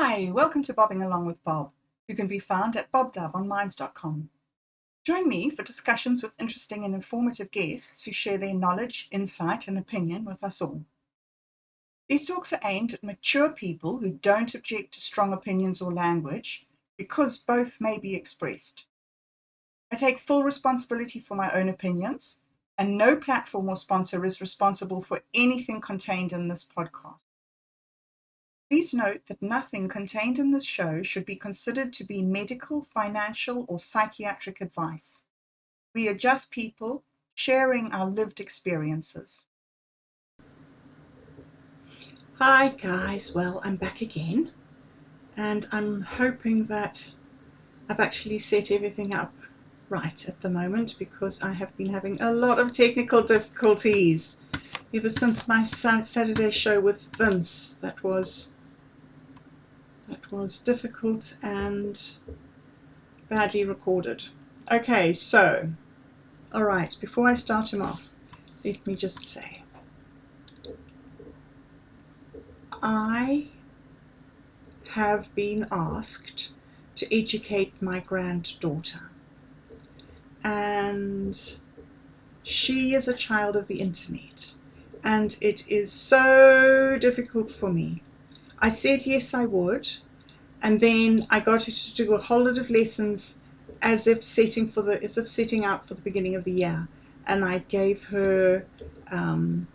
Hi, welcome to Bobbing Along with Bob, who can be found at bobdabonminds.com. Join me for discussions with interesting and informative guests who share their knowledge, insight, and opinion with us all. These talks are aimed at mature people who don't object to strong opinions or language because both may be expressed. I take full responsibility for my own opinions, and no platform or sponsor is responsible for anything contained in this podcast. Please note that nothing contained in this show should be considered to be medical, financial, or psychiatric advice. We are just people sharing our lived experiences. Hi, guys. Well, I'm back again, and I'm hoping that I've actually set everything up right at the moment because I have been having a lot of technical difficulties ever since my Saturday show with Vince. That was was difficult and badly recorded. Okay, so, all right, before I start him off, let me just say I have been asked to educate my granddaughter, and she is a child of the internet, and it is so difficult for me. I said yes, I would, and then I got her to do a whole lot of lessons as if setting for the as if setting out for the beginning of the year, and I gave her um,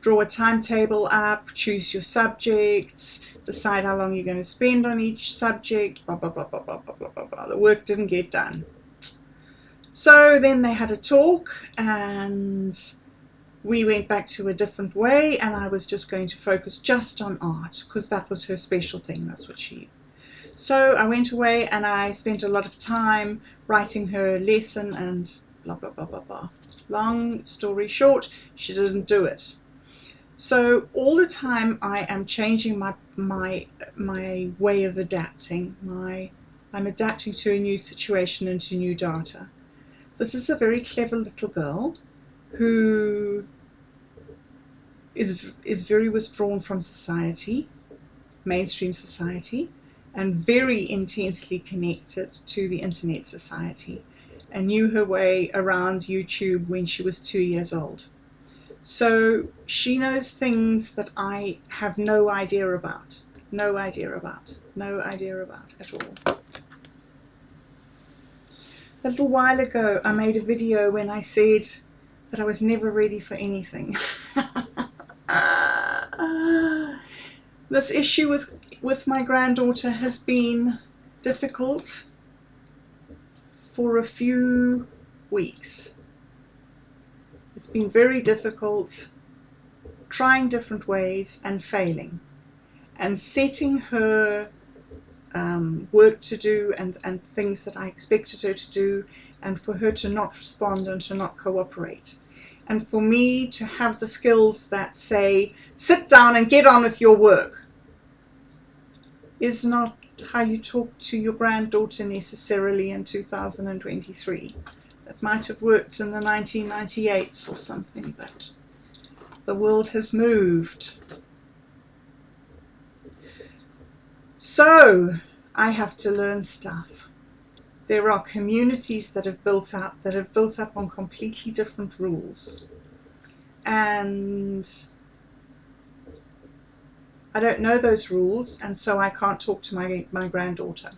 draw a timetable up, choose your subjects, decide how long you're going to spend on each subject, blah blah blah blah blah blah blah blah. The work didn't get done. So then they had a talk and we went back to a different way and I was just going to focus just on art because that was her special thing. That's what she. So I went away and I spent a lot of time writing her lesson and blah blah blah blah blah. Long story short, she didn't do it. So all the time I am changing my my my way of adapting. My I'm adapting to a new situation and to new data. This is a very clever little girl who is is very withdrawn from society, mainstream society, and very intensely connected to the internet society, and knew her way around YouTube when she was two years old. So she knows things that I have no idea about, no idea about, no idea about at all. A little while ago, I made a video when I said that I was never ready for anything. this issue with with my granddaughter has been difficult for a few weeks. It's been very difficult trying different ways and failing and setting her um, work to do and, and things that I expected her to do and for her to not respond and to not cooperate and for me to have the skills that say sit down and get on with your work is not how you talk to your granddaughter necessarily in 2023. It might have worked in the 1998s or something, but the world has moved. So I have to learn stuff. There are communities that have built up that have built up on completely different rules. And I don't know those rules, and so I can't talk to my, my granddaughter.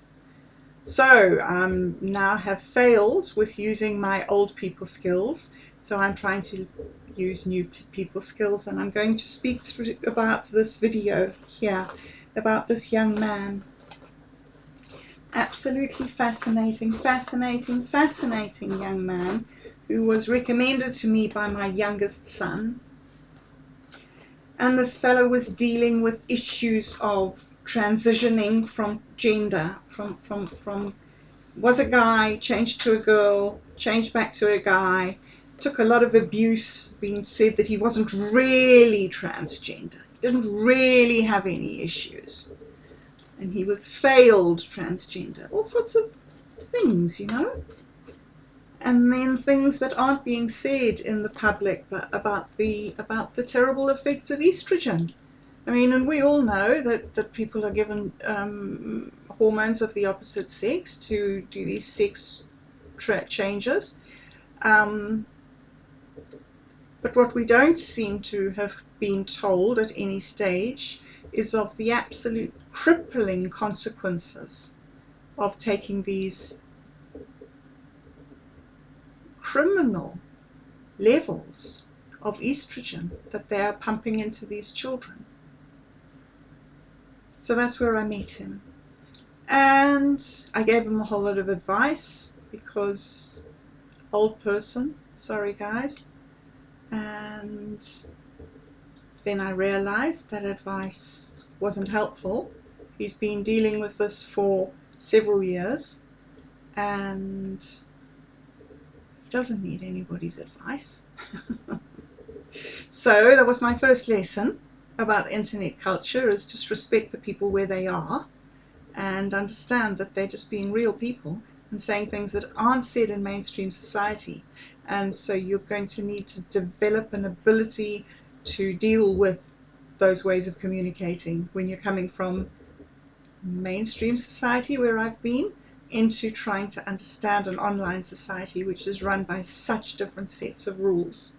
So I um, now have failed with using my old people skills. So I'm trying to use new people skills, and I'm going to speak through about this video here about this young man. Absolutely fascinating, fascinating, fascinating young man who was recommended to me by my youngest son and this fellow was dealing with issues of transitioning from gender, from from from was a guy, changed to a girl, changed back to a guy. Took a lot of abuse being said that he wasn't really transgender, didn't really have any issues, and he was failed transgender. All sorts of things, you know and then things that aren't being said in the public about the about the terrible effects of estrogen I mean, and we all know that, that people are given um, hormones of the opposite sex to do these sex changes. Um, but what we don't seem to have been told at any stage is of the absolute crippling consequences of taking these criminal levels of estrogen that they are pumping into these children. So that's where I met him. And I gave him a whole lot of advice because old person, sorry guys. And then I realized that advice wasn't helpful. He's been dealing with this for several years and doesn't need anybody's advice. so that was my first lesson about internet culture is just respect the people where they are and understand that they're just being real people and saying things that aren't said in mainstream society. And so you're going to need to develop an ability to deal with those ways of communicating when you're coming from mainstream society where I've been into trying to understand an online society which is run by such different sets of rules.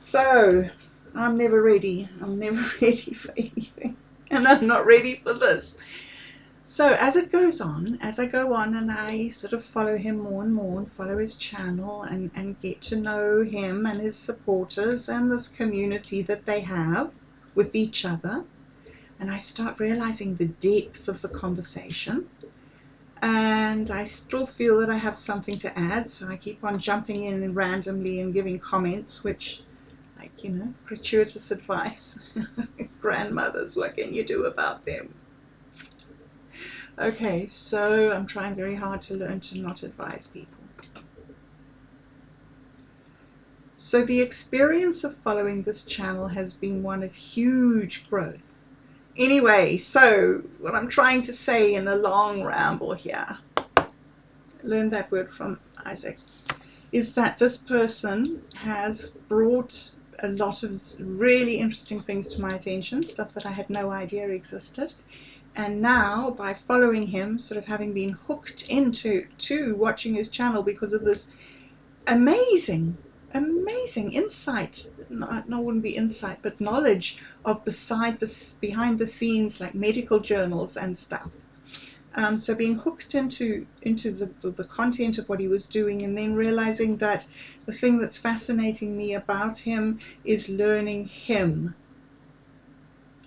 So I'm never ready. I'm never ready for anything. And I'm not ready for this. So as it goes on, as I go on and I sort of follow him more and more and follow his channel and, and get to know him and his supporters and this community that they have with each other, and I start realizing the depth of the conversation and I still feel that I have something to add, so I keep on jumping in randomly and giving comments, which like, you know, gratuitous advice. Grandmothers, what can you do about them? Okay, so I'm trying very hard to learn to not advise people. So the experience of following this channel has been one of huge growth. Anyway, so what I'm trying to say in a long ramble here, learn that word from Isaac, is that this person has brought a lot of really interesting things to my attention, stuff that I had no idea existed. And now, by following him, sort of having been hooked into to watching his channel because of this amazing, amazing insight, not, not wouldn't be insight, but knowledge of beside this behind the scenes like medical journals and stuff. Um, so being hooked into into the, the, the, content of what he was doing and then realizing that the thing that's fascinating me about him is learning him.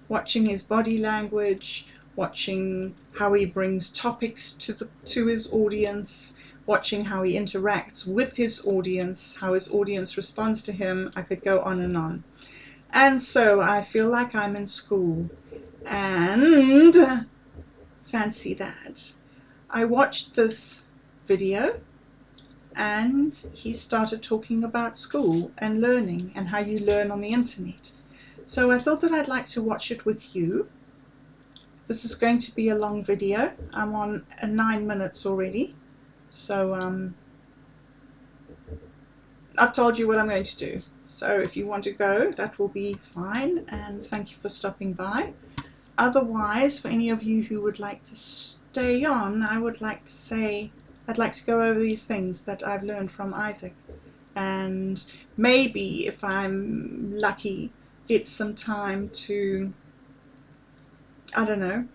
Watching his body language, watching how he brings topics to the to his audience, watching how he interacts with his audience, how his audience responds to him. I could go on and on. And so I feel like I'm in school. And Fancy that. I watched this video and he started talking about school and learning and how you learn on the internet. So I thought that I'd like to watch it with you. This is going to be a long video. I'm on uh, nine minutes already. So um, I've told you what I'm going to do. So if you want to go, that will be fine. And thank you for stopping by otherwise, for any of you who would like to stay on, I would like to say I'd like to go over these things that I've learned from Isaac. And maybe, if I'm lucky, get some time to, I don't know,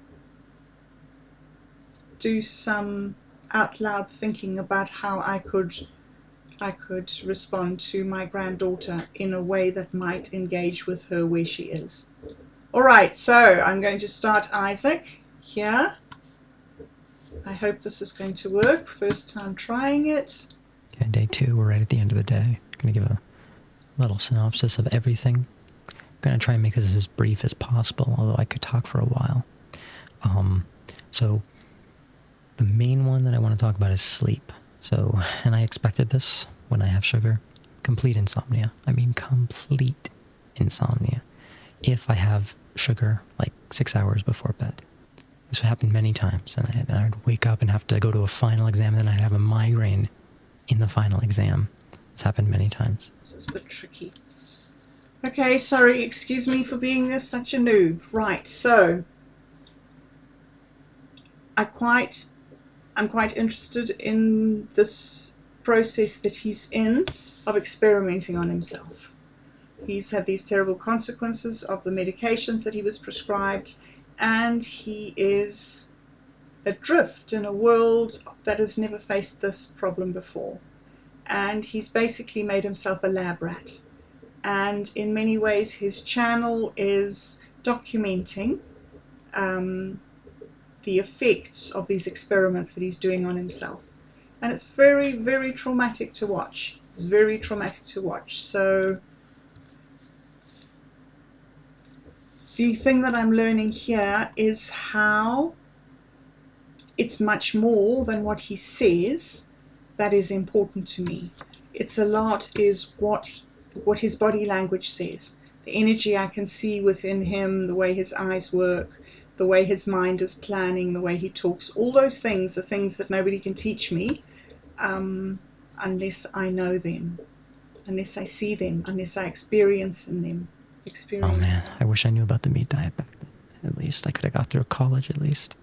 do some out loud thinking about how I could I could respond to my granddaughter in a way that might engage with her where she is. Alright, so I'm going to start Isaac here. I hope this is going to work. First time trying it. Okay, day two, we're right at the end of the day. I'm going to give a little synopsis of everything. I'm going to try and make this as brief as possible, although I could talk for a while. Um, so, the main one that I want to talk about is sleep. So, and I expected this when I have sugar. Complete insomnia. I mean, complete insomnia. If I have sugar like six hours before bed. This would happen many times, and, I, and I'd wake up and have to go to a final exam, and then I'd have a migraine in the final exam. It's happened many times. This is a bit tricky. Okay, sorry, excuse me for being this, such a noob. Right, so I quite I'm quite interested in this process that he's in of experimenting on himself. He's had these terrible consequences of the medications that he was prescribed, and he is adrift in a world that has never faced this problem before. And he's basically made himself a lab rat and in many ways his channel is documenting um, the effects of these experiments that he's doing on himself. And it's very, very traumatic to watch. It's very traumatic to watch. So the thing that I'm learning here is how it's much more than what he says that is important to me. It's a lot is what what his body language says, the energy I can see within him, the way his eyes work, the way his mind is planning, the way he talks. All those things are things that nobody can teach me um, unless I know them, unless I see them, unless I experience in them. Experience. Oh man, I wish I knew about the meat diet back then. At least I could have got through college at least.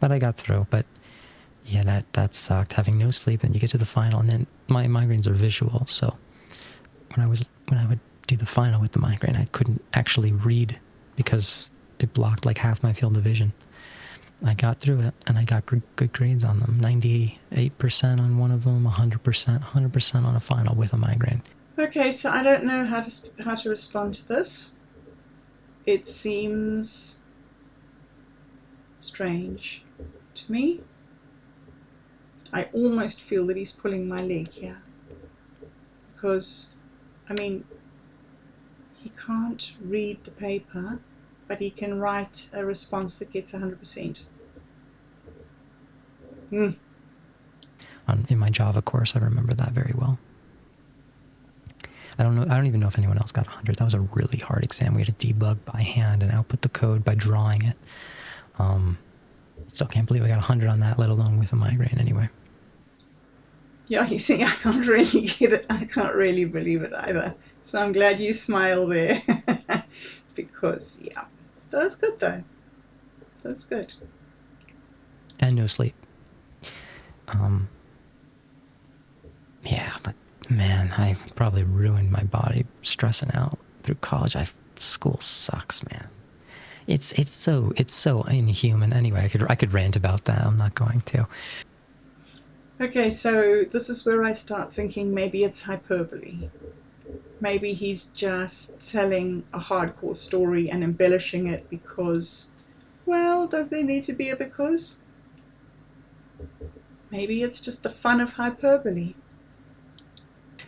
But I got through. But yeah, that that sucked. Having no sleep, and you get to the final, and then my migraines are visual, so when I was when I would do the final with the migraine, I couldn't actually read because it blocked like half my field of vision. I got through it and I got good grades on them 98% on one of them, 100%, 100% on a final with a migraine. Okay, so I don't know how to, how to respond to this. It seems strange to me. I almost feel that he's pulling my leg here because I mean, he can't read the paper, but he can write a response that gets 100%. Mm. On, in my Java course, I remember that very well. I don't know. I don't even know if anyone else got 100. That was a really hard exam. We had to debug by hand and output the code by drawing it. Um, still can't believe I got 100 on that, let alone with a migraine anyway. Yeah, you see, I can't really get it. I can't really believe it either. So I'm glad you smile there. because, yeah, that's good though. That's good. And no sleep. Um, yeah, but man, I probably ruined my body stressing out through college. I school sucks, man. It's it's so it's so inhuman. Anyway, I could I could rant about that. I'm not going to. Okay, so this is where I start thinking maybe it's hyperbole. Maybe he's just telling a hardcore story and embellishing it because, well, does there need to be a because? Maybe it's just the fun of hyperbole.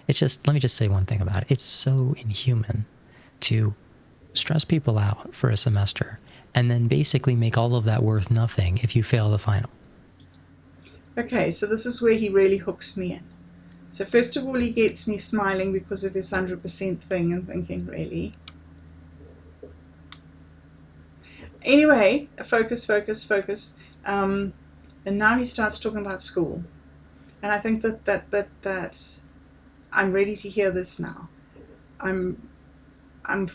It's just, let me just say one thing about it. It's so inhuman to stress people out for a semester and then basically make all of that worth nothing if you fail the final. Okay, so this is where he really hooks me in. So first of all, he gets me smiling because of his 100% thing and thinking, really? Anyway, focus, focus, focus. Um, and now he starts talking about school. And I think that, that, that, that I'm ready to hear this now. I'm, I'm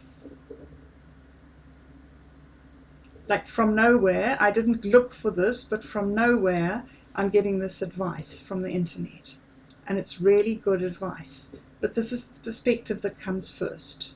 like from nowhere. I didn't look for this, but from nowhere, I'm getting this advice from the internet, and it's really good advice. But this is the perspective that comes first.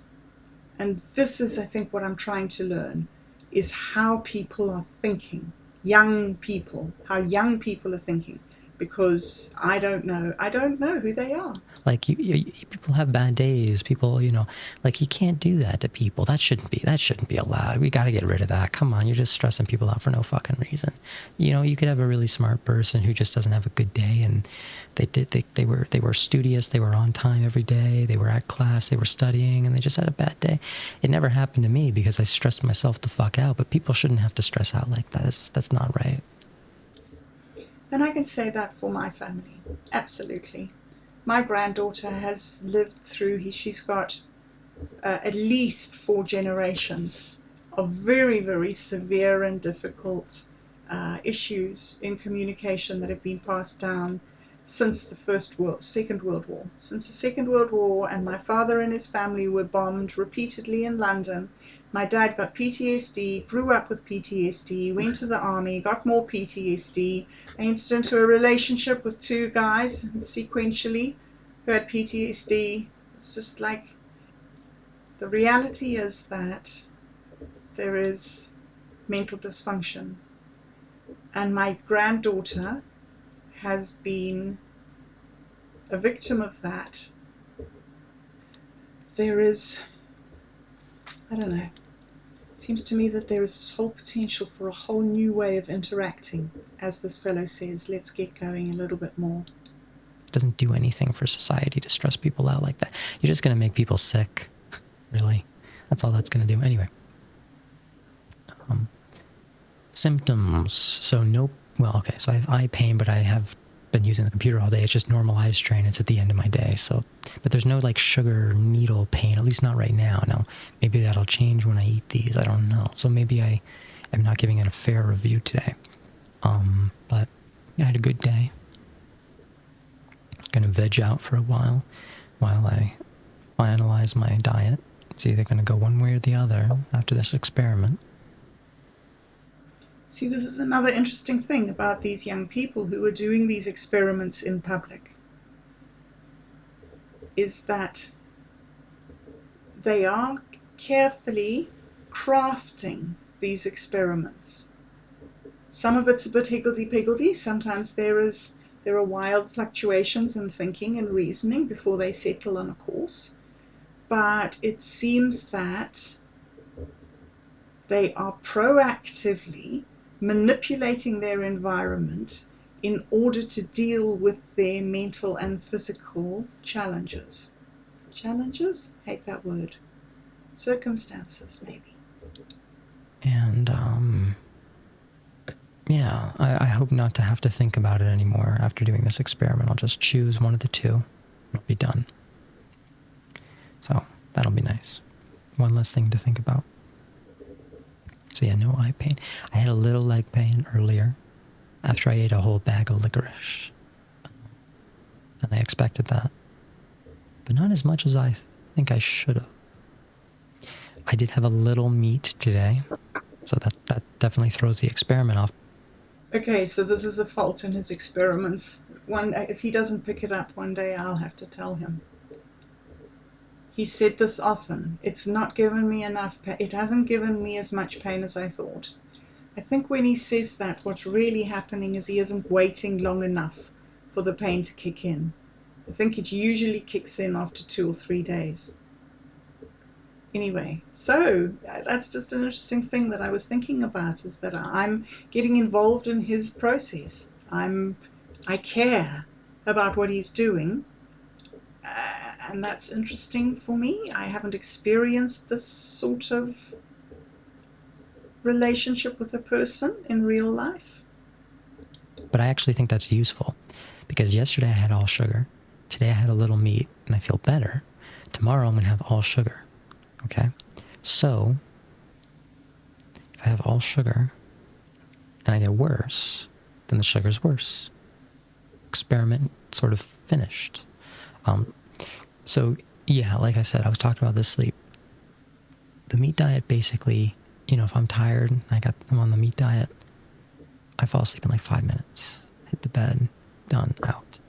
And this is, I think, what I'm trying to learn is how people are thinking, young people, how young people are thinking because I don't know. I don't know who they are. Like you, you, people have bad days. People, you know, like you can't do that to people. That shouldn't be. That shouldn't be allowed. We got to get rid of that. Come on, you're just stressing people out for no fucking reason. You know, you could have a really smart person who just doesn't have a good day, and they did. They they were they were studious. They were on time every day. They were at class. They were studying, and they just had a bad day. It never happened to me because I stressed myself the fuck out. But people shouldn't have to stress out like that. That's that's not right. And I can say that for my family, absolutely. My granddaughter has lived through, she's got uh, at least four generations of very, very severe and difficult uh, issues in communication that have been passed down since the First World, Second World War. Since the Second World War, and my father and his family were bombed repeatedly in London. My dad got PTSD, grew up with PTSD, went to the army, got more PTSD, entered into a relationship with two guys sequentially who had PTSD. It's just like the reality is that there is mental dysfunction. And my granddaughter has been a victim of that. There is, I don't know, seems to me that there is this whole potential for a whole new way of interacting. As this fellow says, let's get going a little bit more. It doesn't do anything for society to stress people out like that. You're just going to make people sick, really. That's all that's going to do. Anyway. Um, symptoms. So no well, okay, so I have eye pain, but I have been using the computer all day. It's just normal eye strain. It's at the end of my day. So, but there's no like sugar needle pain, at least not right now. Now, maybe that'll change when I eat these. I don't know. So maybe I am not giving it a fair review today. Um, but I had a good day. Gonna veg out for a while while I finalize my diet. It's either gonna go one way or the other after this experiment. See, this is another interesting thing about these young people who are doing these experiments in public is that they are carefully crafting these experiments. Some of it's a bit higgledy-piggledy. Sometimes there is there are wild fluctuations in thinking and reasoning before they settle on a course. But it seems that they are proactively manipulating their environment in order to deal with their mental and physical challenges. Challenges? Hate that word. Circumstances, maybe. And, um, yeah, I, I hope not to have to think about it anymore after doing this experiment. I'll just choose one of the two and I'll be done. So, that'll be nice. One less thing to think about. So yeah, no eye pain. I had a little leg pain earlier after I ate a whole bag of licorice. And I expected that. But not as much as I think I should have. I did have a little meat today. So that, that definitely throws the experiment off. Okay, so this is a fault in his experiments. One, if he doesn't pick it up one day, I'll have to tell him. He said this often. It's not given me enough pain. It hasn't given me as much pain as I thought. I think when he says that, what's really happening is he isn't waiting long enough for the pain to kick in. I think it usually kicks in after two or three days. Anyway, so that's just an interesting thing that I was thinking about is that I'm getting involved in his process. I'm, I care about what he's doing. Uh, and that's interesting for me. I haven't experienced this sort of relationship with a person in real life. But I actually think that's useful because yesterday I had all sugar. Today I had a little meat and I feel better. Tomorrow I'm going to have all sugar. Okay? So, if I have all sugar and I get worse, then the sugar's worse. Experiment sort of finished. Um, so, yeah, like I said, I was talking about this sleep. The meat diet basically, you know, if I'm tired, and I got them on the meat diet, I fall asleep in like five minutes. Hit the bed, done, out.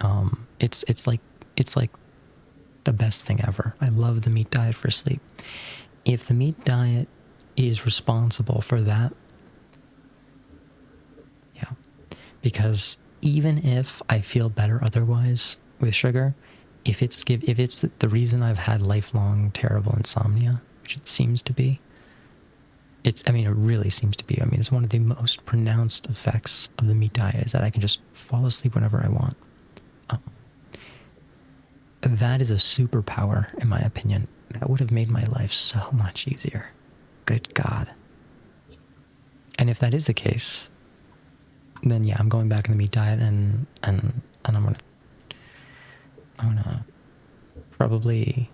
Um, it's it's like it's like the best thing ever. I love the meat diet for sleep. If the meat diet is responsible for that, yeah, because even if I feel better otherwise, with sugar, if it's give if it's the reason I've had lifelong terrible insomnia, which it seems to be, it's I mean it really seems to be. I mean it's one of the most pronounced effects of the meat diet is that I can just fall asleep whenever I want. Um, that is a superpower in my opinion. That would have made my life so much easier. Good God. And if that is the case, then yeah, I'm going back in the meat diet and and and I'm gonna I'm gonna probably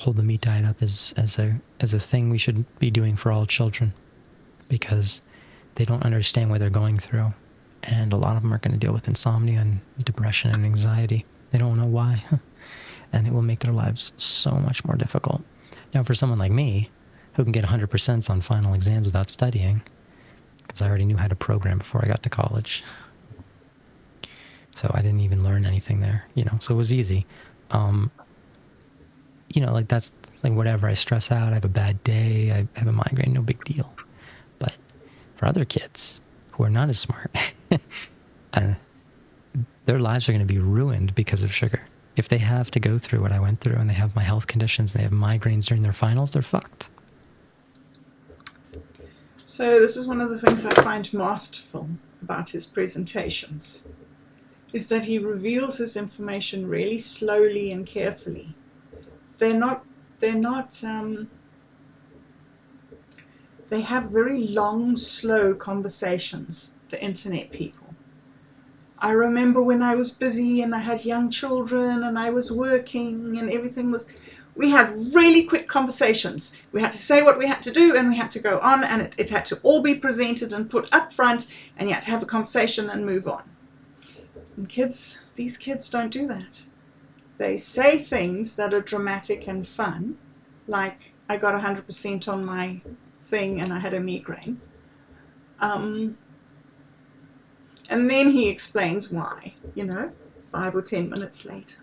hold the meat diet up as as a as a thing we should be doing for all children because they don't understand what they're going through and a lot of them are going to deal with insomnia and depression and anxiety. They don't know why, and it will make their lives so much more difficult. Now, for someone like me, who can get 100% on final exams without studying, because I already knew how to program before I got to college. So I didn't even learn anything there, you know, so it was easy. Um, you know, like that's like whatever. I stress out, I have a bad day, I have a migraine, no big deal. But for other kids who are not as smart, uh, their lives are going to be ruined because of sugar. If they have to go through what I went through and they have my health conditions and they have migraines during their finals, they're fucked. So this is one of the things I find masterful about his presentations, is that he reveals his information really slowly and carefully. They're not, they're not, um, they have very long, slow conversations, the internet people. I remember when I was busy and I had young children and I was working and everything was we had really quick conversations. We had to say what we had to do and we had to go on and it, it had to all be presented and put up front and you had to have a conversation and move on. And kids, these kids don't do that. They say things that are dramatic and fun, like I got 100% on my thing and I had a migraine. Um, and then he explains why, you know, five or ten minutes later.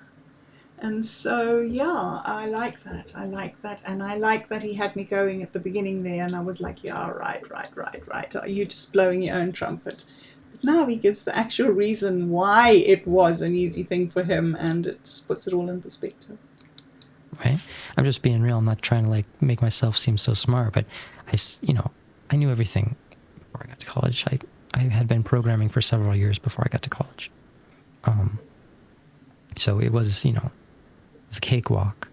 And so, yeah, I like that. I like that. And I like that he had me going at the beginning there. And I was like, yeah, right, right, right, right. Are you just blowing your own trumpet? Now he gives the actual reason why it was an easy thing for him. And it just puts it all in perspective. Right. I'm just being real. I'm not trying to like make myself seem so smart, but I, you know, I knew everything before I got to college. I, I had been programming for several years before I got to college. Um, so it was, you know, it's a cakewalk.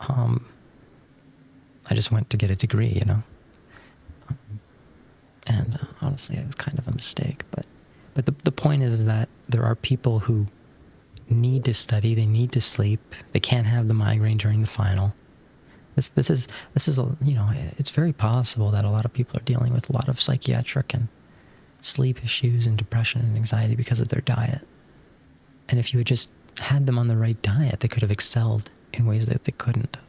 Um, I just went to get a degree, you know. Um, and uh, honestly, it was kind of a mistake. But, but the, the point is that there are people who need to study, they need to sleep, they can't have the migraine during the final. This, this is, this is, a, you know, it's very possible that a lot of people are dealing with a lot of psychiatric and sleep issues and depression and anxiety because of their diet. And if you had just had them on the right diet, they could have excelled in ways that they couldn't have.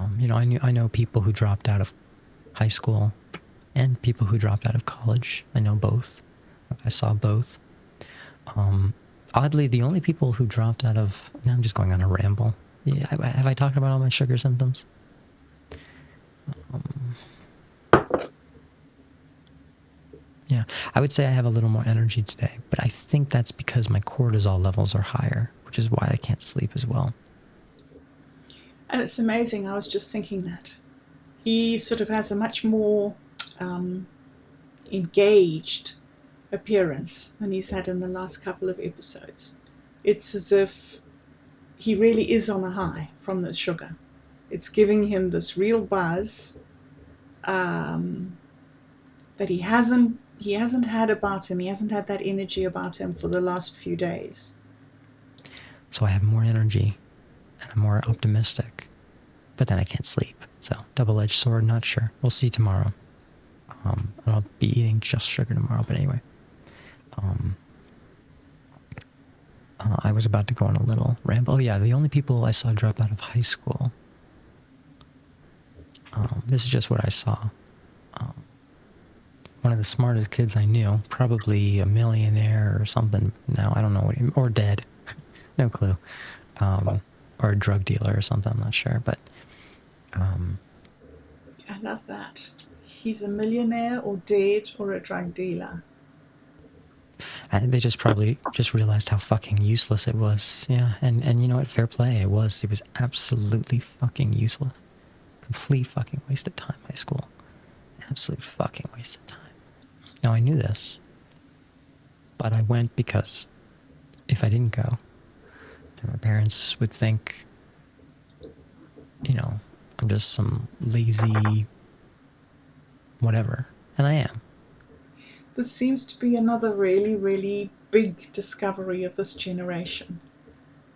Um, you know, I knew I know people who dropped out of high school and people who dropped out of college. I know both. I saw both. Um, oddly, the only people who dropped out of now I'm just going on a ramble. Yeah, have I talked about all my sugar symptoms? Um, Yeah, I would say I have a little more energy today, but I think that's because my cortisol levels are higher, which is why I can't sleep as well. And it's amazing, I was just thinking that. He sort of has a much more um, engaged appearance than he's had in the last couple of episodes. It's as if he really is on a high from the sugar. It's giving him this real buzz um, that he hasn't he hasn't had about him. He hasn't had that energy about him for the last few days. So I have more energy and I'm more optimistic, but then I can't sleep. So double-edged sword, not sure. We'll see tomorrow. Um, I'll be eating just sugar tomorrow, but anyway. Um, uh, I was about to go on a little ramble. Oh yeah, the only people I saw drop out of high school. Um, this is just what I saw. Um, one of the smartest kids I knew, probably a millionaire or something now, I don't know, what he, or dead, no clue, um, or a drug dealer or something, I'm not sure, but... Um, I love that. He's a millionaire or dead or a drug dealer. And they just probably just realized how fucking useless it was. Yeah, and, and you know what? Fair play. It was. It was absolutely fucking useless. Complete fucking waste of time, high school. Absolute fucking waste of time. Now I knew this, but I went because if I didn't go, then my parents would think, you know, I'm just some lazy whatever. And I am. This seems to be another really, really big discovery of this generation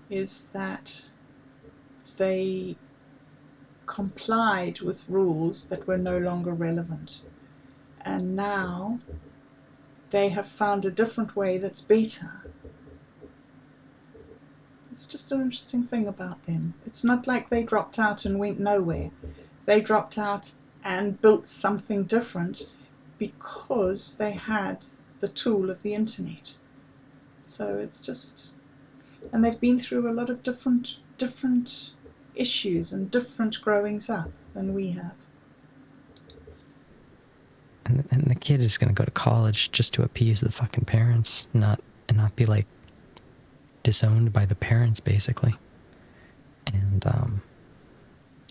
is that they complied with rules that were no longer relevant and now they have found a different way that's better. It's just an interesting thing about them. It's not like they dropped out and went nowhere. They dropped out and built something different because they had the tool of the internet. So it's just, and they've been through a lot of different different issues and different growings up than we have. And, and the kid is gonna go to college just to appease the fucking parents, not and not be like disowned by the parents, basically. And um,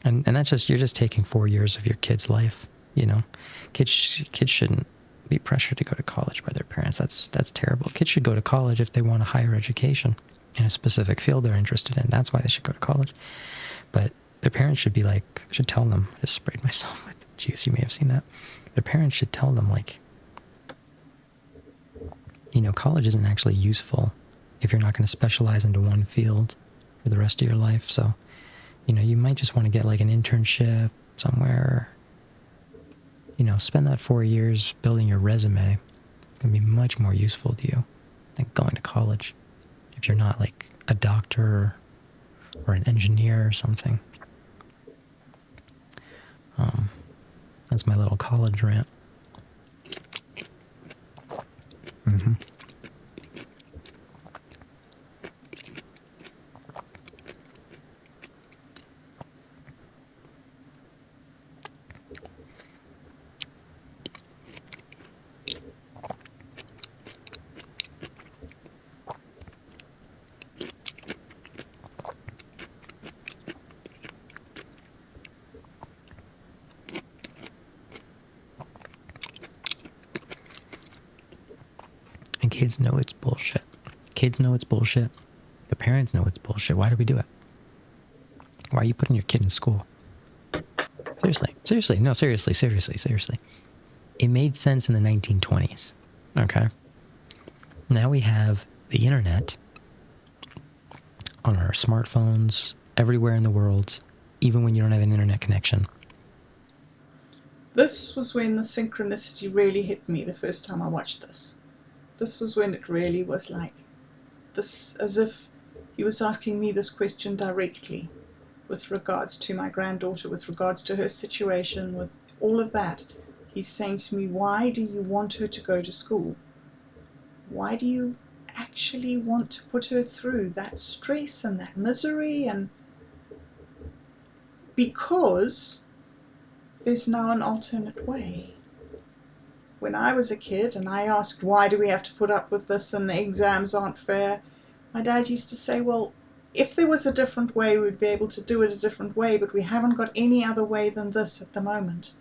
and and that's just you're just taking four years of your kid's life. You know, kids kids shouldn't be pressured to go to college by their parents. That's that's terrible. Kids should go to college if they want a higher education in a specific field they're interested in. That's why they should go to college. But their parents should be like should tell them. I just sprayed myself with juice. You may have seen that. Their parents should tell them like, you know, college isn't actually useful if you're not going to specialize into one field for the rest of your life. So, you know, you might just want to get like an internship somewhere you know, spend that four years building your resume. It's going to be much more useful to you than going to college if you're not like a doctor or or an engineer or something. Um, that's my little college rant. Mm-hmm. Kids know it's bullshit. Kids know it's bullshit. The parents know it's bullshit. Why do we do it? Why are you putting your kid in school? Seriously, seriously, no, seriously, seriously, seriously. It made sense in the 1920s. Okay. Now we have the internet on our smartphones everywhere in the world, even when you don't have an internet connection. This was when the synchronicity really hit me the first time I watched this this was when it really was like this, as if he was asking me this question directly with regards to my granddaughter, with regards to her situation, with all of that. He's saying to me, Why do you want her to go to school? Why do you actually want to put her through that stress and that misery? And because there's now an alternate way when I was a kid and I asked, why do we have to put up with this and the exams aren't fair, my dad used to say, well, if there was a different way, we'd be able to do it a different way, but we haven't got any other way than this at the moment.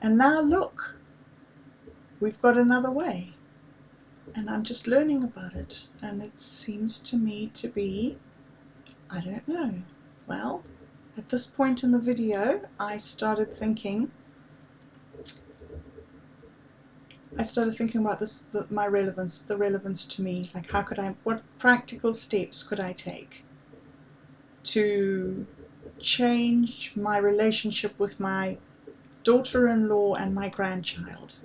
And now look, we've got another way. And I'm just learning about it. And it seems to me to be, I don't know. Well, at this point in the video, I started thinking, I started thinking about this, the, my relevance, the relevance to me. Like, how could I, what practical steps could I take to change my relationship with my daughter in law and my grandchild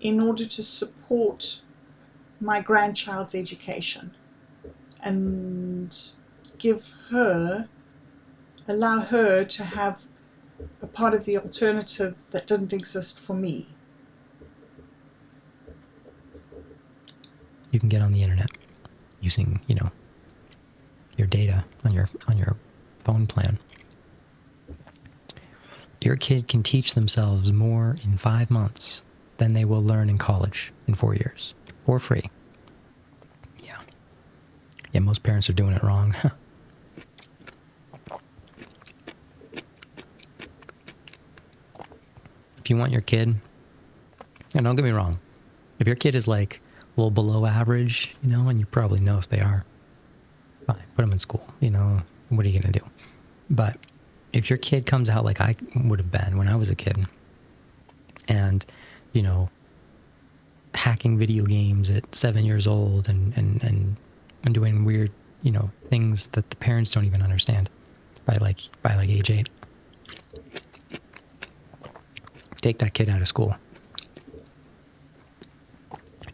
in order to support my grandchild's education and give her, allow her to have a part of the alternative that didn't exist for me. You can get on the internet using, you know, your data on your on your phone plan. Your kid can teach themselves more in five months than they will learn in college in four years for free. Yeah. Yeah, most parents are doing it wrong. if you want your kid, and don't get me wrong, if your kid is like a little below average, you know, and you probably know if they are, fine, put them in school, you know, what are you going to do? But if your kid comes out like I would have been when I was a kid, and, you know, hacking video games at seven years old and, and, and, and doing weird, you know, things that the parents don't even understand by like, by like age eight take that kid out of school.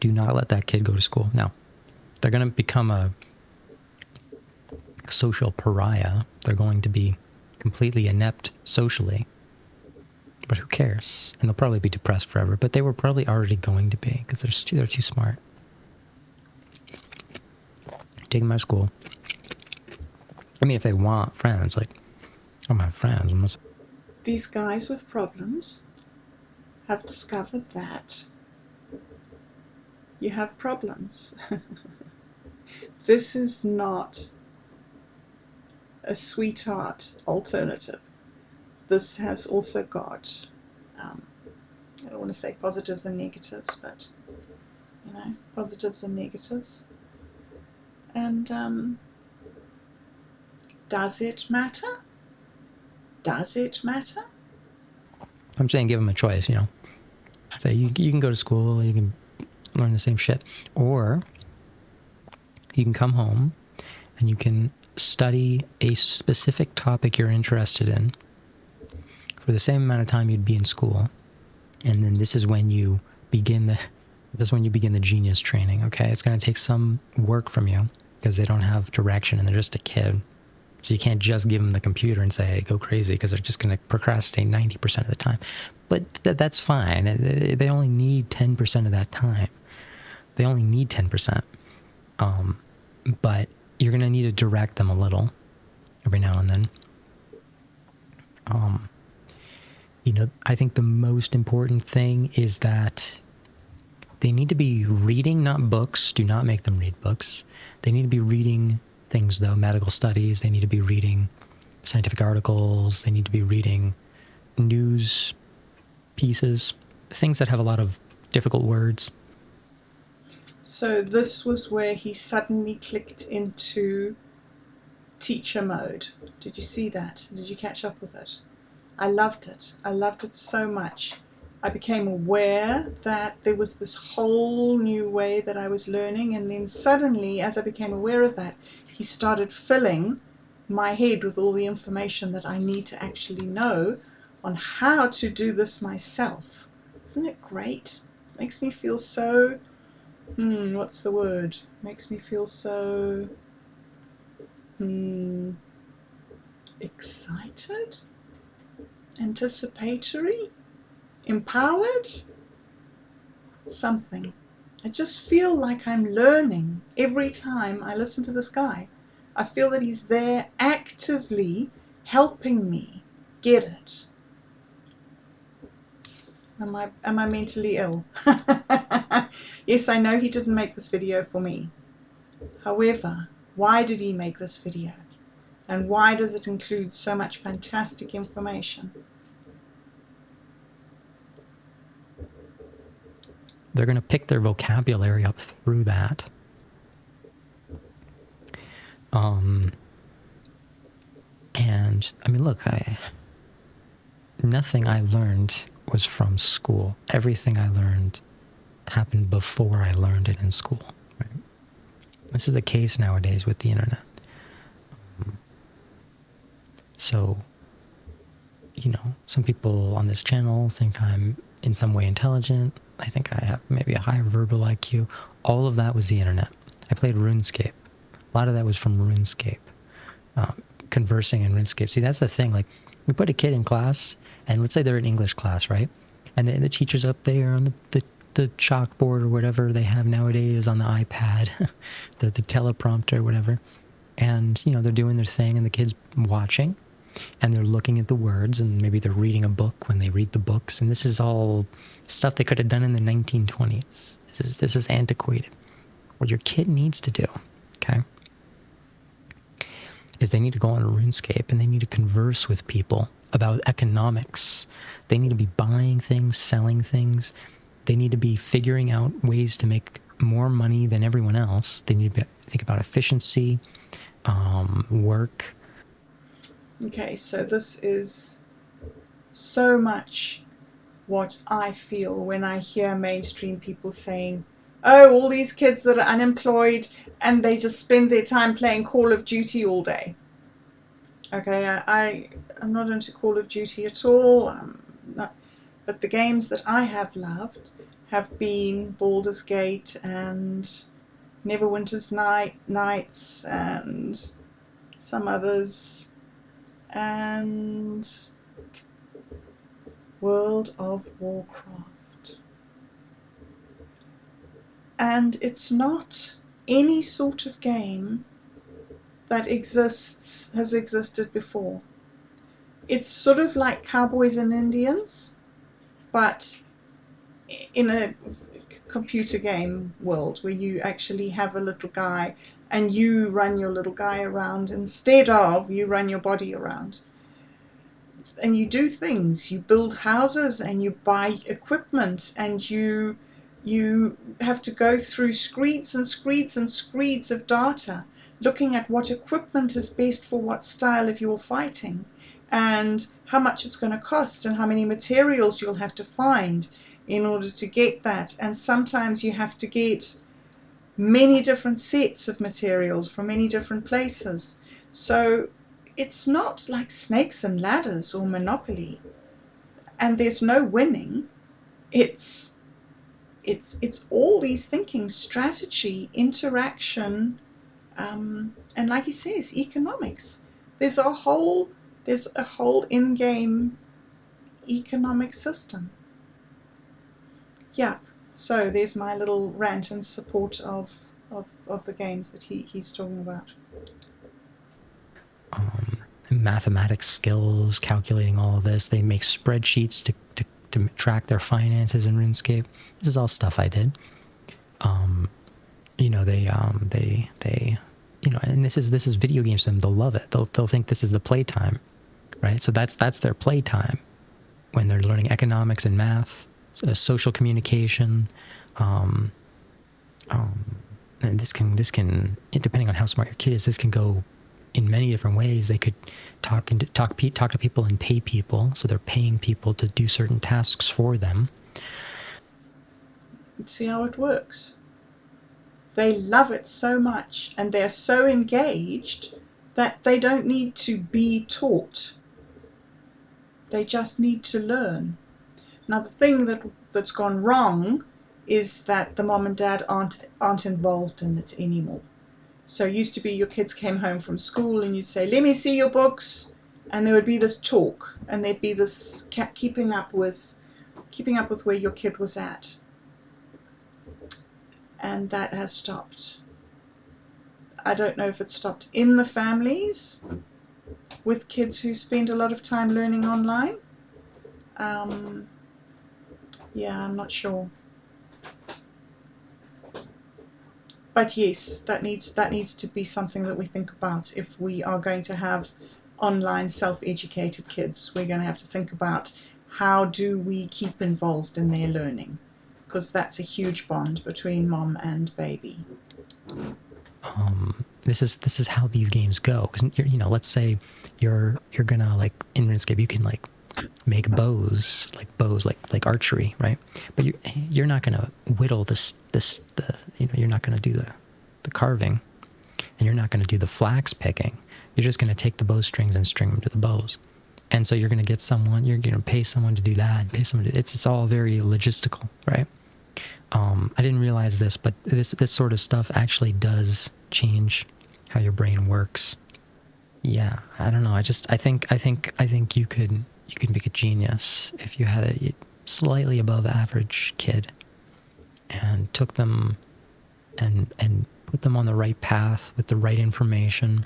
do not let that kid go to school. Now, they're going to become a social pariah. They're going to be completely inept socially. But who cares? And they'll probably be depressed forever. But they were probably already going to be because they're too, they're too smart. Take them out of school. I mean, if they want friends, like, I'm my friends. I'm. These guys with problems have discovered that you have problems. this is not a sweetheart alternative. This has also got, um, I don't want to say positives and negatives, but you know, positives and negatives. And um, does it matter? Does it matter? I'm saying give them a choice, you know. Say you, you can go to school, you can learn the same shit, or you can come home and you can study a specific topic you're interested in for the same amount of time you'd be in school. And then this is when you begin the this is when you begin the genius training, okay? It's going to take some work from you because they don't have direction and they're just a kid. So you can't just give them the computer and say, hey, go crazy because they're just going to procrastinate 90% of the time. But th that's fine. They only need 10% of that time. They only need 10%. Um, but you're going to need to direct them a little every now and then. Um, you know, I think the most important thing is that they need to be reading, not books. Do not make them read books. They need to be reading things, though, medical studies. They need to be reading scientific articles. They need to be reading news pieces, things that have a lot of difficult words. So this was where he suddenly clicked into teacher mode. Did you see that? Did you catch up with it? I loved it. I loved it so much. I became aware that there was this whole new way that I was learning, and then suddenly, as I became aware of that, he started filling my head with all the information that I need to actually know on how to do this myself. Isn't it great? Makes me feel so hmm, what's the word? Makes me feel so hmm, excited, anticipatory, empowered, something. I just feel like I'm learning every time I listen to this guy. I feel that he's there actively helping me get it. Am I am I mentally ill? yes, I know he didn't make this video for me. However, why did he make this video? And why does it include so much fantastic information? They're going to pick their vocabulary up through that. Um, and I mean, look, I nothing I learned was from school. Everything I learned happened before I learned it in school. Right? This is the case nowadays with the internet. So, you know, some people on this channel think I'm in some way intelligent. I think I have maybe a higher verbal IQ. All of that was the internet. I played RuneScape. A lot of that was from RuneScape. Um, conversing in RuneScape. See, that's the thing. Like, we put a kid in class, and let's say they're in English class, right? And the, the teacher's up there on the, the, the chalkboard or whatever they have nowadays on the iPad, the, the teleprompter, whatever. And, you know, they're doing their thing, and the kid's watching, and they're looking at the words, and maybe they're reading a book when they read the books. And this is all stuff they could have done in the 1920s. This is, this is antiquated. What your kid needs to do, okay? is they need to go on a RuneScape and they need to converse with people about economics. They need to be buying things, selling things. They need to be figuring out ways to make more money than everyone else. They need to be, think about efficiency, um, work. Okay, so this is so much what I feel when I hear mainstream people saying, oh, all these kids that are unemployed and they just spend their time playing Call of Duty all day. Okay, I, I am not into Call of Duty at all. Um, not, but the games that I have loved have been Baldur's Gate and Neverwinter's Night Nights and some others and World of Warcraft. And it's not any sort of game that exists has existed before. It's sort of like Cowboys and Indians, but in a computer game world where you actually have a little guy and you run your little guy around instead of you run your body around. And you do things, you build houses and you buy equipment and you you have to go through screeds and screeds and screeds of data looking at what equipment is best for what style of your fighting and how much it's going to cost and how many materials you'll have to find in order to get that. And sometimes you have to get many different sets of materials from many different places. So it's not like snakes and ladders or Monopoly. And there's no winning. It's it's it's all these thinking, strategy, interaction, um, and like he says, economics. There's a whole there's a whole in-game economic system yeah, so there's my little rant in support of, of, of the games that he, he's talking about. Um, mathematics skills, calculating all of this. They make spreadsheets to, to, to track their finances in RuneScape. This is all stuff I did. Um, you know, they, um, they, they, you know, and this is, this is video games to them. They'll love it. They'll, they'll think this is the playtime, right? So that's, that's their playtime when they're learning economics and math uh, social communication. Um, um, and this can this can depending on how smart your kid is, this can go in many different ways. They could talk and talk talk to people and pay people, so they're paying people to do certain tasks for them. See how it works. They love it so much, and they're so engaged that they don't need to be taught. They just need to learn. Now the thing that that's gone wrong is that the mom and dad aren't aren't involved in it anymore. So it used to be your kids came home from school and you'd say, "Let me see your books," and there would be this talk and there'd be this keeping up with keeping up with where your kid was at, and that has stopped. I don't know if it stopped in the families with kids who spend a lot of time learning online. Um, yeah, I'm not sure. But yes, that needs that needs to be something that we think about if we are going to have online self-educated kids. We're going to have to think about how do we keep involved in their learning because that's a huge bond between mom and baby. Um, this is this is how these games go because you know, let's say you're you're gonna like in RuneScape, you can like make bows like bows like like archery right? But you you're not to whittle this this the you know you're not to do the the carving and you're not to do the flax picking. You're just to take the bowstrings and string them to the bows. And so you're going to get someone you're going to pay someone to do that pay someone to, it's it's all very logistical right um, I didn't realize this but this this sort of stuff actually does change how your brain works. Yeah I don't know. I just I think I think I think you could you could make a genius if you had a slightly above average kid and took them and and put them on the right path with the right information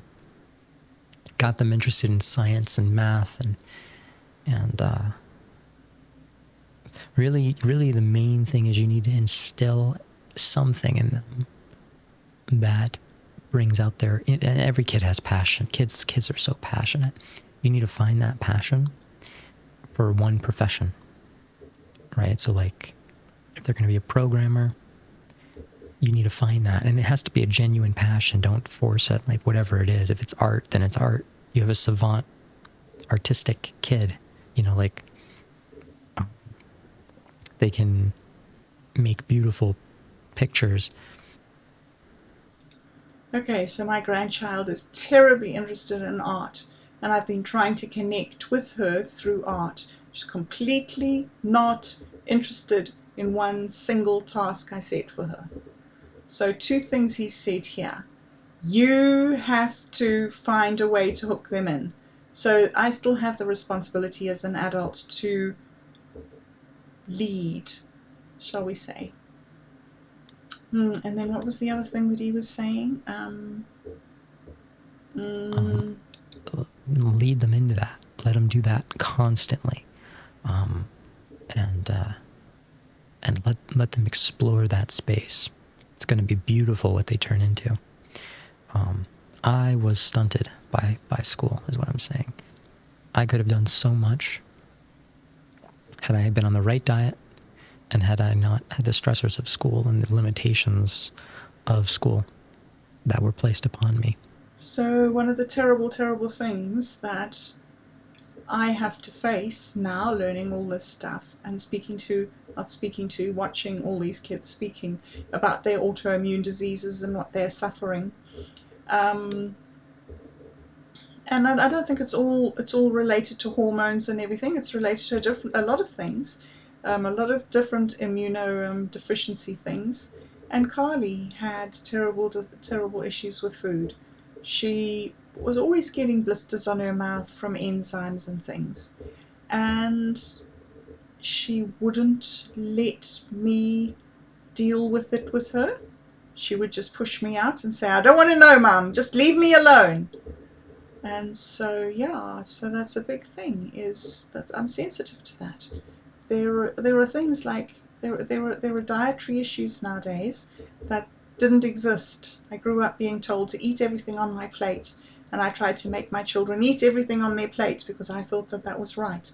got them interested in science and math and and uh, really really the main thing is you need to instill something in them that brings out their every kid has passion kids kids are so passionate you need to find that passion for one profession, right? So, like, if they're going to be a programmer, you need to find that. And it has to be a genuine passion. Don't force it, like, whatever it is. If it's art, then it's art. You have a savant, artistic kid, you know, like, they can make beautiful pictures. Okay, so my grandchild is terribly interested in art and I've been trying to connect with her through art. She's completely not interested in one single task I set for her. So, two things he said here. You have to find a way to hook them in. So, I still have the responsibility as an adult to lead, shall we say. Hmm, and then what was the other thing that he was saying? Um, um, lead them into that. Let them do that constantly, um, and uh, and let let them explore that space. It's going to be beautiful what they turn into. Um, I was stunted by by school, is what I'm saying. I could have done so much had I been on the right diet and had I not had the stressors of school and the limitations of school that were placed upon me. So, one of the terrible, terrible things that I have to face now, learning all this stuff and speaking to, not speaking to, watching all these kids speaking about their autoimmune diseases and what they're suffering. Um, and I, I don't think it's all it's all related to hormones and everything. It's related to a different a lot of things um, a lot of different immunodeficiency things. And Carly had terrible, terrible issues with food. She was always getting blisters on her mouth from enzymes and things. And she wouldn't let me deal with it with her. She would just push me out and say, I don't want to know, Mum, just leave me alone. And so, yeah, so that's a big thing, is that I'm sensitive to that there there are things like there there were there were dietary issues nowadays that didn't exist. I grew up being told to eat everything on my plate, and I tried to make my children eat everything on their plate because I thought that that was right.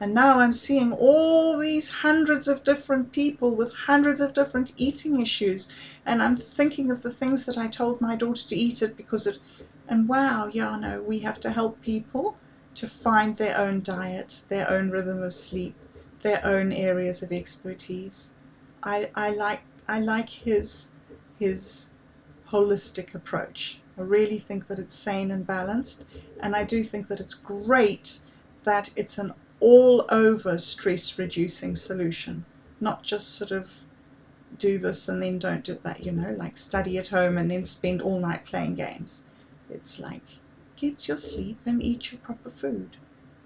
And now I'm seeing all these hundreds of different people with hundreds of different eating issues, and I'm thinking of the things that I told my daughter to eat it because it. And wow, yeah, no, we have to help people to find their own diet, their own rhythm of sleep, their own areas of expertise. I, I like I like his his holistic approach. I really think that it's sane and balanced, and I do think that it's great that it's an all over stress reducing solution, not just sort of do this and then don't do that, you know, like study at home and then spend all night playing games. It's like get your sleep and eat your proper food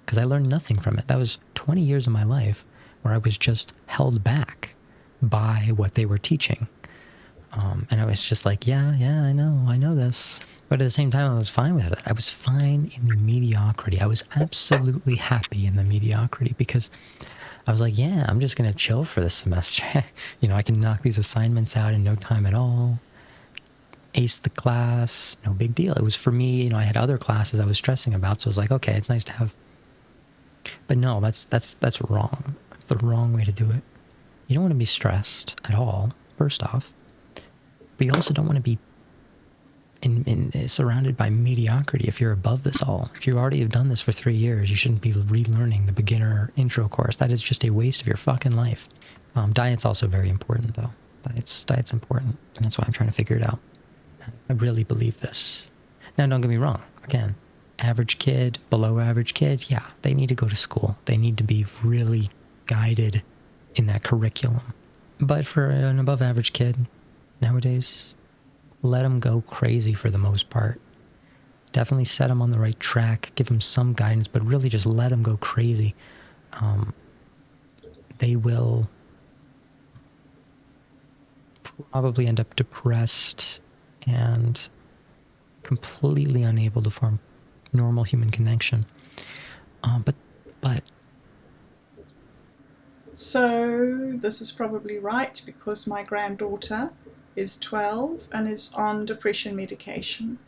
because I learned nothing from it. That was 20 years of my life where I was just held back by what they were teaching. Um, and I was just like, yeah, yeah, I know, I know this. But at the same time, I was fine with it. I was fine in the mediocrity. I was absolutely happy in the mediocrity because I was like, yeah, I'm just going to chill for this semester. you know, I can knock these assignments out in no time at all. Ace the class, no big deal. It was for me, you know, I had other classes I was stressing about. So I was like, okay, it's nice to have but no, that's that's that's wrong. That's the wrong way to do it. You don't want to be stressed at all, first off. But you also don't want to be in, in, surrounded by mediocrity if you're above this all. If you already have done this for three years, you shouldn't be relearning the beginner intro course. That is just a waste of your fucking life. Um, diet's also very important, though. Diet's, diet's important, and that's why I'm trying to figure it out. I really believe this. Now, don't get me wrong. Again, average kid, below average kid, yeah, they need to go to school. They need to be really guided in that curriculum. But for an above average kid nowadays, let them go crazy for the most part. Definitely set them on the right track, give them some guidance, but really just let them go crazy. Um, they will probably end up depressed and completely unable to form normal human connection. Uh, but, but. So this is probably right because my granddaughter is 12 and is on depression medication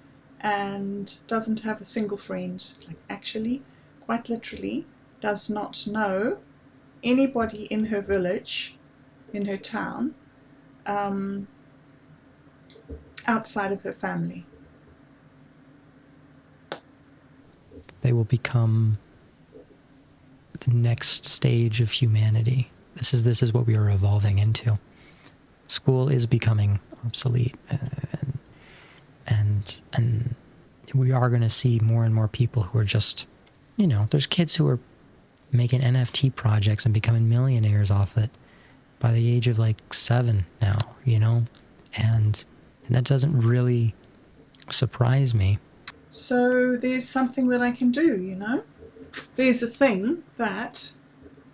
and doesn't have a single friend. Like actually, quite literally, does not know anybody in her village, in her town, um, outside of her family. they will become the next stage of humanity. This is this is what we are evolving into. School is becoming obsolete, uh, and and and we are going to see more and more people who are just, you know, there's kids who are making NFT projects and becoming millionaires off it, by the age of like seven now, you know? And, and that doesn't really surprise me. So there's something that I can do, you know? There's a thing that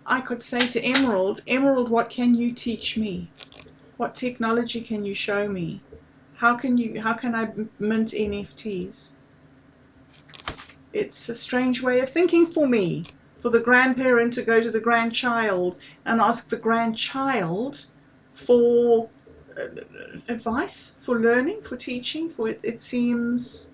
I could say to Emerald, Emerald, what can you teach me? What technology can you show me? How can you how can I mint NFTs? It's a strange way of thinking for me, for the grandparent to go to the grandchild and ask the grandchild for advice, for learning, for teaching, for it, it seems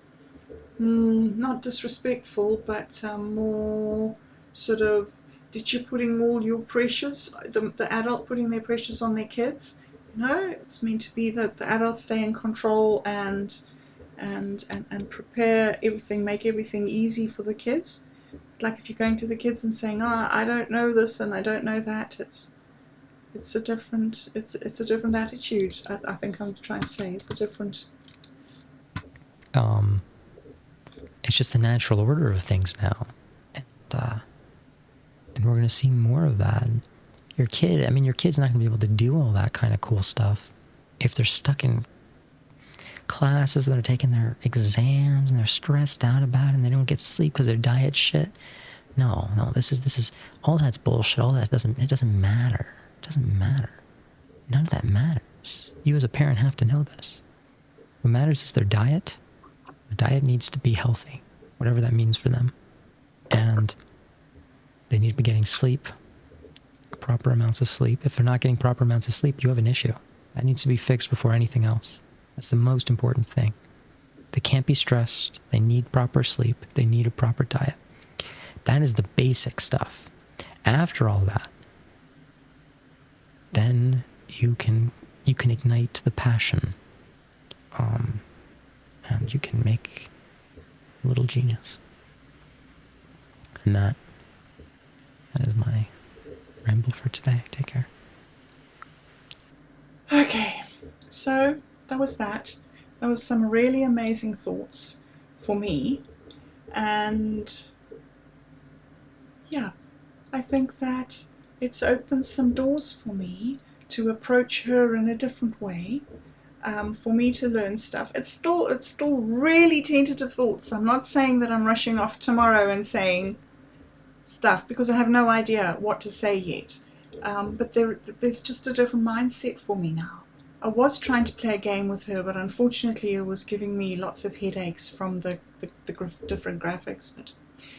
mm, not disrespectful, but um, more sort of did you putting all your pressures, the, the adult putting their pressures on their kids? No, it's meant to be that the adults stay in control and and and, and prepare everything, make everything easy for the kids. Like if you're going to the kids and saying, "Oh, I don't know this and I don't know that," it's it's a different it's it's a different attitude. I, I think I'm trying to say it's a different. Um, it's just the natural order of things now, and uh, and we're gonna see more of that. Your kid, I mean, your kid's not gonna be able to do all that kind of cool stuff if they're stuck in classes that are taking their exams and they're stressed out about it and they don't get sleep because their diet shit. No, no, this is this is all that's bullshit. All that doesn't it doesn't matter. It doesn't matter. None of that matters. You as a parent have to know this. What matters is their diet. The diet needs to be healthy, whatever that means for them. And they need to be getting sleep, proper amounts of sleep. If they're not getting proper amounts of sleep, you have an issue. That needs to be fixed before anything else. That's the most important thing. They can't be stressed. They need proper sleep. They need a proper diet. That is the basic stuff. After all that, then you can you can ignite the passion, um, and you can make a little genius. And that that is my ramble for today. Take care. Okay, so that was that. That was some really amazing thoughts for me. And yeah, I think that it's opened some doors for me to approach her in a different way. Um, for me to learn stuff. It's still it's still really tentative thoughts. I'm not saying that I'm rushing off tomorrow and saying stuff because I have no idea what to say yet. Um, but there, there's just a different mindset for me now. I was trying to play a game with her, but unfortunately it was giving me lots of headaches from the, the, the different graphics. But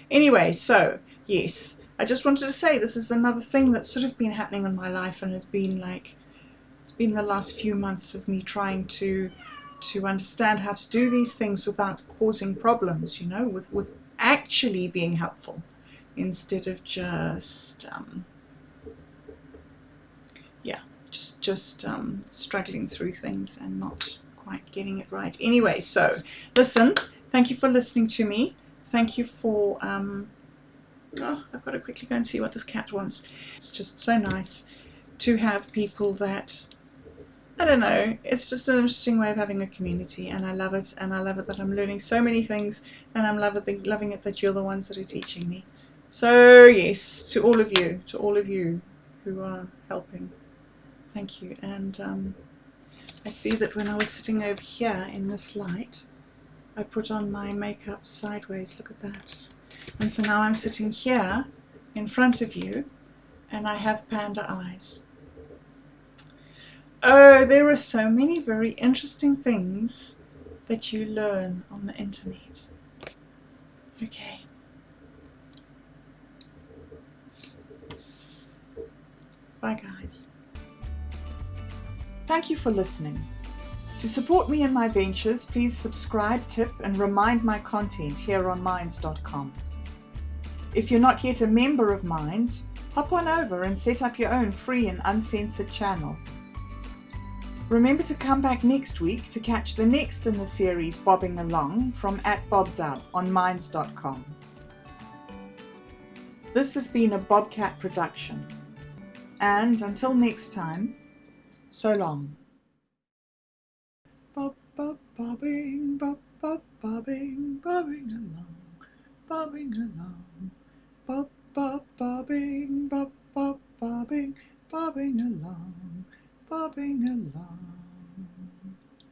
anyway, so yes, I just wanted to say this is another thing that's sort of been happening in my life and has been like, it's been the last few months of me trying to to understand how to do these things without causing problems, you know, with, with actually being helpful instead of just um, yeah just just um, struggling through things and not quite getting it right. Anyway, so listen, thank you for listening to me. Thank you for. Um, oh, I've got to quickly go and see what this cat wants. It's just so nice to have people that. I don't know. It's just an interesting way of having a community, and I love it. And I love it that I'm learning so many things, and I'm love it, loving it that you're the ones that are teaching me. So yes, to all of you, to all of you who are helping. Thank you. And um, I see that when I was sitting over here in this light, I put on my makeup sideways. Look at that. And so now I'm sitting here in front of you and I have panda eyes. Oh, there are so many very interesting things that you learn on the internet. Okay. Bye, guys. Thank you for listening. To support me in my ventures, please subscribe, tip, and remind my content here on Minds.com. If you're not yet a member of Minds, hop on over and set up your own free and uncensored channel. Remember to come back next week to catch the next in the series Bobbing Along from at BobDub on Minds.com. This has been a Bobcat production. And until next time, so long. Bob, bob, bobbing, bob, bob, bobbing, bobbing along, bobbing along bop bop bobbing, bop bop bobbing, bobbing along, bobbing along.